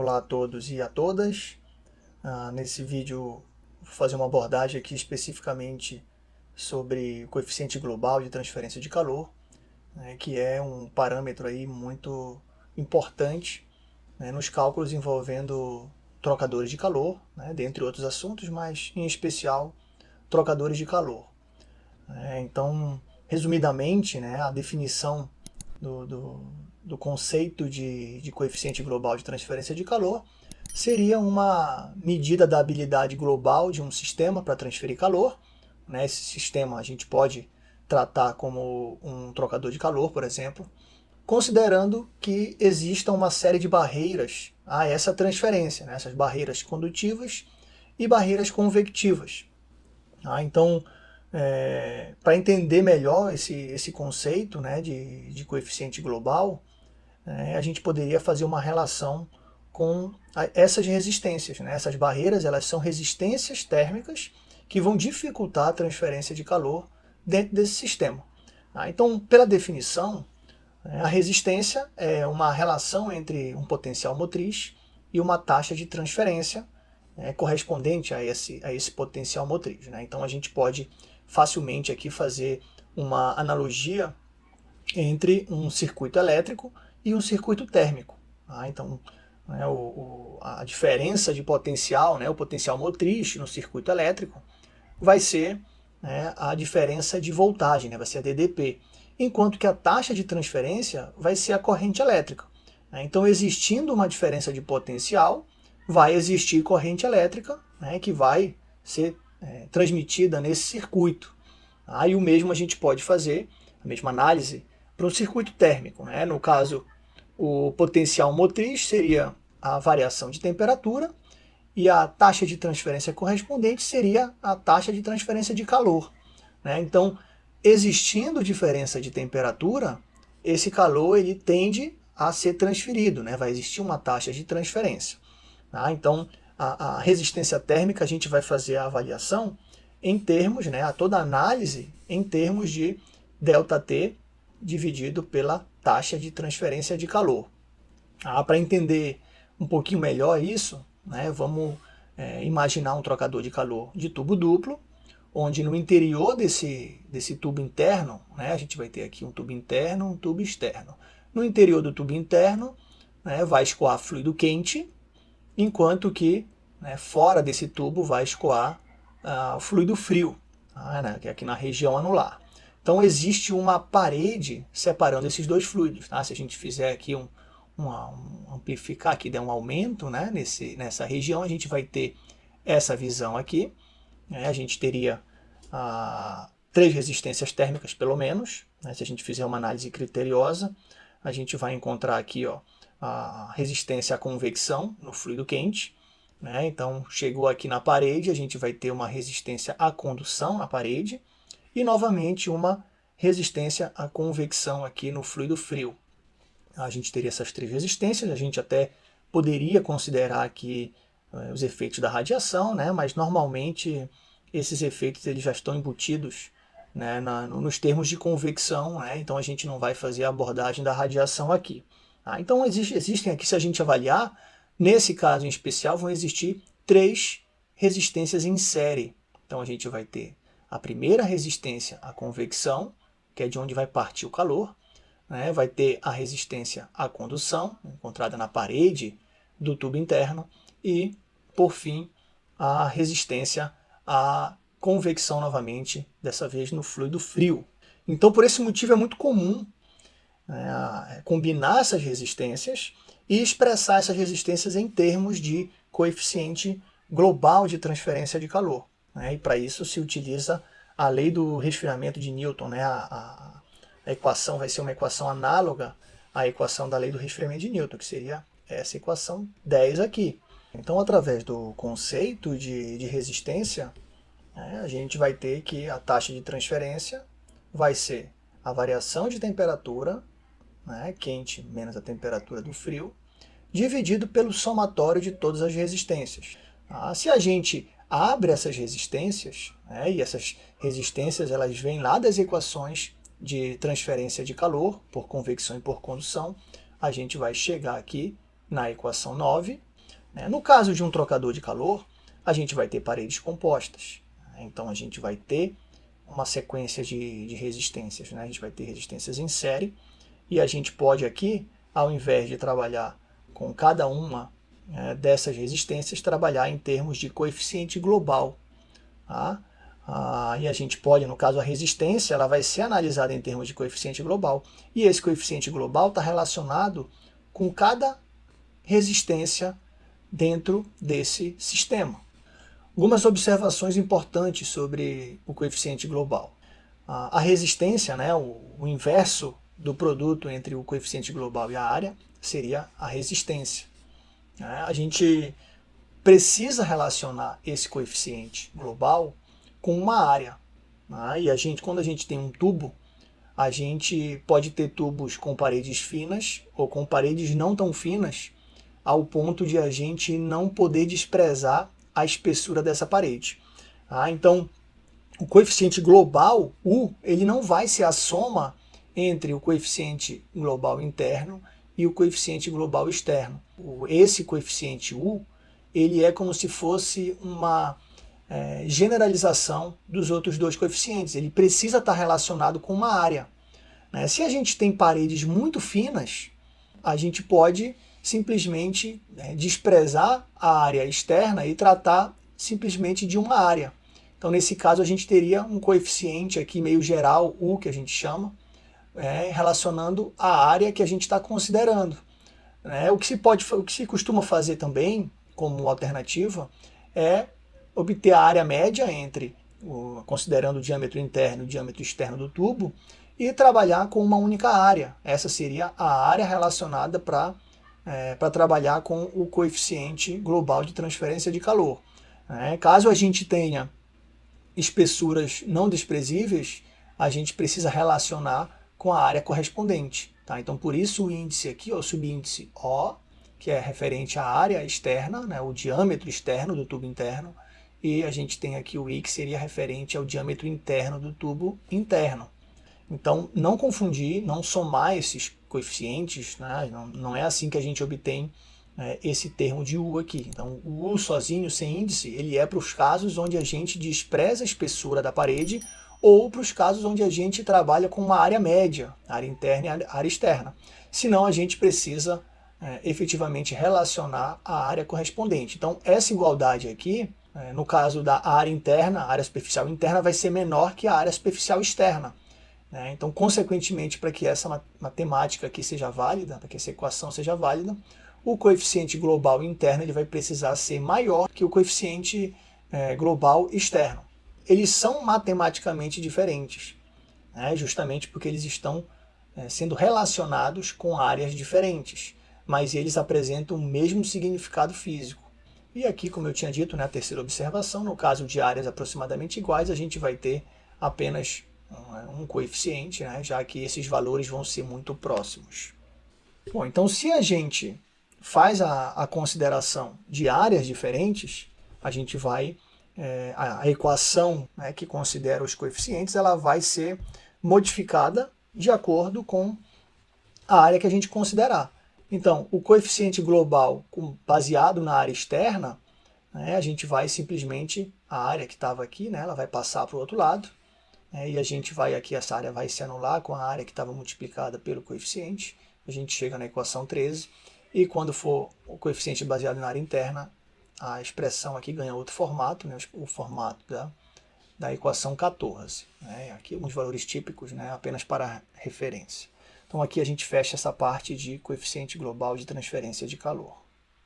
Olá a todos e a todas. Ah, nesse vídeo vou fazer uma abordagem aqui especificamente sobre o coeficiente global de transferência de calor, né, que é um parâmetro aí muito importante né, nos cálculos envolvendo trocadores de calor, né, dentre outros assuntos, mas em especial trocadores de calor. É, então, resumidamente, né, a definição do, do, do conceito de, de coeficiente global de transferência de calor seria uma medida da habilidade global de um sistema para transferir calor. Né? Esse sistema a gente pode tratar como um trocador de calor, por exemplo, considerando que exista uma série de barreiras a essa transferência, né? essas barreiras condutivas e barreiras convectivas. Ah, então, é, para entender melhor esse, esse conceito né, de, de coeficiente global, é, a gente poderia fazer uma relação com essas resistências. Né? Essas barreiras elas são resistências térmicas que vão dificultar a transferência de calor dentro desse sistema. Ah, então, pela definição, né, a resistência é uma relação entre um potencial motriz e uma taxa de transferência é, correspondente a esse, a esse potencial motriz. Né? Então a gente pode facilmente aqui fazer uma analogia entre um circuito elétrico e um circuito térmico. Tá? Então, né, o, o, a diferença de potencial, né, o potencial motriz no circuito elétrico, vai ser né, a diferença de voltagem, né, vai ser a DDP, enquanto que a taxa de transferência vai ser a corrente elétrica. Né? Então, existindo uma diferença de potencial, vai existir corrente elétrica né, que vai ser é, transmitida nesse circuito. Aí o mesmo a gente pode fazer, a mesma análise, para um circuito térmico. No caso, o potencial motriz seria a variação de temperatura e a taxa de transferência correspondente seria a taxa de transferência de calor. Né? Então, existindo diferença de temperatura, esse calor ele tende a ser transferido, né? vai existir uma taxa de transferência. Tá? Então, a, a, resistência térmica, a gente vai fazer a avaliação em termos, né, a toda análise em termos de ΔT dividido pela taxa de transferência de calor. Ah, Para entender um pouquinho melhor isso, né, vamos é, imaginar um trocador de calor de tubo duplo, onde no interior desse, desse tubo interno, né, a gente vai ter aqui um tubo interno um tubo externo. No interior do tubo interno né, vai escoar fluido quente, enquanto que né, fora desse tubo vai escoar uh, fluido frio, tá, né, que é aqui na região anular. Então existe uma parede separando esses dois fluidos. Tá? Se a gente fizer aqui um, uma, um amplificar aqui, der um aumento né, nesse, nessa região, a gente vai ter essa visão aqui. Né, a gente teria uh, três resistências térmicas pelo menos. Né, se a gente fizer uma análise criteriosa, a gente vai encontrar aqui ó, a resistência à convecção no fluido quente. Né? Então, chegou aqui na parede, a gente vai ter uma resistência à condução na parede e, novamente, uma resistência à convecção aqui no fluido frio. A gente teria essas três resistências, a gente até poderia considerar aqui eh, os efeitos da radiação, né? mas normalmente esses efeitos eles já estão embutidos né, na, nos termos de convecção, né? então a gente não vai fazer a abordagem da radiação aqui. Ah, então existe, existem aqui, se a gente avaliar, nesse caso em especial, vão existir três resistências em série. Então a gente vai ter a primeira resistência à convecção, que é de onde vai partir o calor, né? vai ter a resistência à condução, encontrada na parede do tubo interno, e, por fim, a resistência à convecção novamente, dessa vez no fluido frio. Então, por esse motivo, é muito comum né, combinar essas resistências e expressar essas resistências em termos de coeficiente global de transferência de calor. Né, e para isso se utiliza a lei do resfriamento de Newton. Né, a, a, a, equação vai ser uma equação análoga à equação da lei do resfriamento de Newton, que seria essa equação 10 aqui. Então, através do conceito de, de resistência, né, a gente vai ter que a taxa de transferência vai ser a variação de temperatura né, quente menos a temperatura do frio, dividido pelo somatório de todas as resistências. Ah, se a gente abre essas resistências, né, e essas resistências elas vêm lá das equações de transferência de calor por convecção e por condução, a gente vai chegar aqui na equação 9, Né? No caso de um trocador de calor, a gente vai ter paredes compostas. Né? Então a gente vai ter uma sequência de, de resistências. Né? A gente vai ter resistências em série e a gente pode aqui, ao invés de trabalhar com cada uma é, dessas resistências, trabalhar em termos de coeficiente global. Tá? Ah, e a gente pode, no caso a resistência, ela vai ser analisada em termos de coeficiente global. E esse coeficiente global está relacionado com cada resistência dentro desse sistema. Algumas observações importantes sobre o coeficiente global. A resistência, né, o, o inverso do produto entre o coeficiente global e a área, seria a resistência. Né. A gente precisa relacionar esse coeficiente global com uma área. Né? E a gente, quando a gente tem um tubo, a gente pode ter tubos com paredes finas ou com paredes não tão finas, ao ponto de a gente não poder desprezar a espessura dessa parede. Ah, então, o coeficiente global, U, ele não vai ser a soma entre o coeficiente global interno e o coeficiente global externo. Esse coeficiente U, ele é como se fosse uma é, generalização dos outros dois coeficientes. Ele precisa estar relacionado com uma área. Né? Se a gente tem paredes muito finas, a gente pode simplesmente né, desprezar a área externa e tratar simplesmente de uma área. Então, nesse caso, a gente teria um coeficiente aqui meio geral, U, que a gente chama, é, relacionando a área que a gente está considerando. Né? O, que se pode, o que se costuma fazer também, como alternativa, é obter a área média entre, o, considerando o diâmetro interno e o diâmetro externo do tubo, e trabalhar com uma única área. Essa seria a área relacionada para é, trabalhar com o coeficiente global de transferência de calor. É, caso a gente tenha espessuras não desprezíveis, a gente precisa relacionar com a área correspondente. Tá? Então, por isso o índice aqui, o subíndice O, que é referente à área externa, né, o diâmetro externo do tubo interno, e a gente tem aqui o I, que seria referente ao diâmetro interno do tubo interno. Então, não confundir, não somar esses coeficientes, né? não, não é assim que a gente obtém é, esse termo de U aqui. Então, o U sozinho, sem índice, ele é para os casos onde a gente despreza a espessura da parede ou para os casos onde a gente trabalha com uma área média, área interna e área externa. Senão, a gente precisa é, efetivamente relacionar a área correspondente. Então, essa igualdade aqui, é, no caso da área interna, área superficial interna vai ser menor que a área superficial externa. Né? Então, consequentemente, para que essa matemática aqui seja válida, para que essa equação seja válida, o coeficiente global interno ele vai precisar ser maior que o coeficiente é, global externo. Eles são matematicamente diferentes, né? justamente porque eles estão é, sendo relacionados com áreas diferentes, mas eles apresentam o mesmo significado físico. E aqui, como eu tinha dito, na né, terceira observação, no caso de áreas aproximadamente iguais, a gente vai ter apenas um coeficiente, né, já que esses valores vão ser muito próximos. Bom, então se a gente faz a, a consideração de áreas diferentes, a gente vai, é, a, a, equação né, que considera os coeficientes, ela vai ser modificada de acordo com a área que a gente considerar. Então, o coeficiente global baseado na área externa, né, a gente vai simplesmente, a área que estava aqui, né, ela vai passar para o outro lado, é, e a gente vai aqui, essa área vai se anular com a área que estava multiplicada pelo coeficiente. A gente chega na equação 13. E quando for o coeficiente baseado na área interna, a expressão aqui ganha outro formato, né, o formato da, da equação 14. Né, aqui alguns valores típicos, né, apenas para referência. Então aqui a gente fecha essa parte de coeficiente global de transferência de calor.